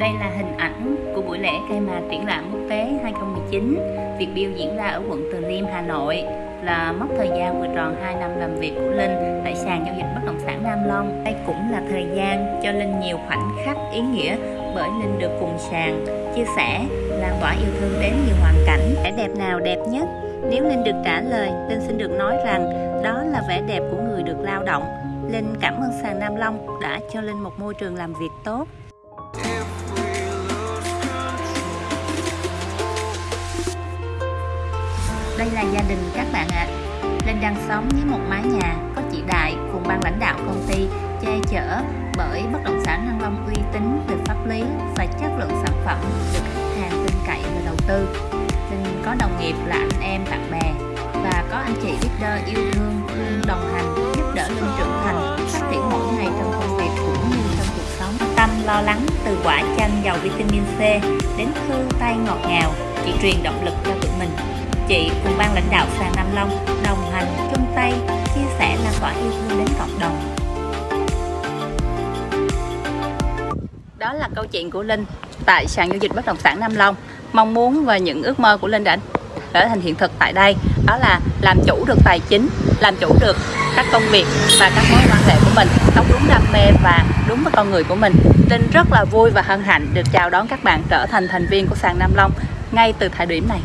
Đây là hình ảnh của buổi lễ khai mạc triển lãm quốc tế 2019 Việc Build diễn ra ở quận Từ Liêm, Hà Nội là mốc thời gian vừa tròn 2 năm làm việc của Linh tại sàn giao dịch bất động sản Nam Long. Đây cũng là thời gian cho Linh nhiều khoảnh khắc ý nghĩa bởi Linh được cùng sàn chia sẻ, lan tỏa yêu thương đến nhiều hoàn cảnh. Vẻ đẹp nào đẹp nhất? Nếu Linh được trả lời, Linh xin được nói rằng đó là vẻ đẹp của người được lao động. Linh cảm ơn sàn Nam Long đã cho Linh một môi trường làm việc tốt. Đây là gia đình các bạn ạ. À. Linh đang sống với một mái nhà có chị Đại cùng ban lãnh đạo công ty che chở bởi bất động sản Thăng Long uy tín về pháp lý và chất lượng sản phẩm được khách hàng tin cậy và đầu tư. Linh có đồng nghiệp là anh em, bạn bè và có anh chị leader yêu thương luôn đồng hành giúp đỡ Linh trưởng thành, phát triển mỗi ngày trong công việc cũng như trong cuộc sống tâm lo lắng từ quả chanh giàu vitamin C đến thư tay ngọt ngào, chỉ truyền động lực cho tụi mình chị cùng ban lãnh đạo sàn Nam Long đồng hành chung tay chia sẻ lan tỏa yêu thương đến cộng đồng. Đó là câu chuyện của Linh tại sàn giao dịch bất động sản Nam Long. Mong muốn và những ước mơ của Linh đã trở thành hiện thực tại đây. Đó là làm chủ được tài chính, làm chủ được các công việc và các mối quan hệ của mình sống đúng đam mê và đúng với con người của mình. Linh rất là vui và hân hạnh được chào đón các bạn trở thành thành viên của sàn Nam Long ngay từ thời điểm này.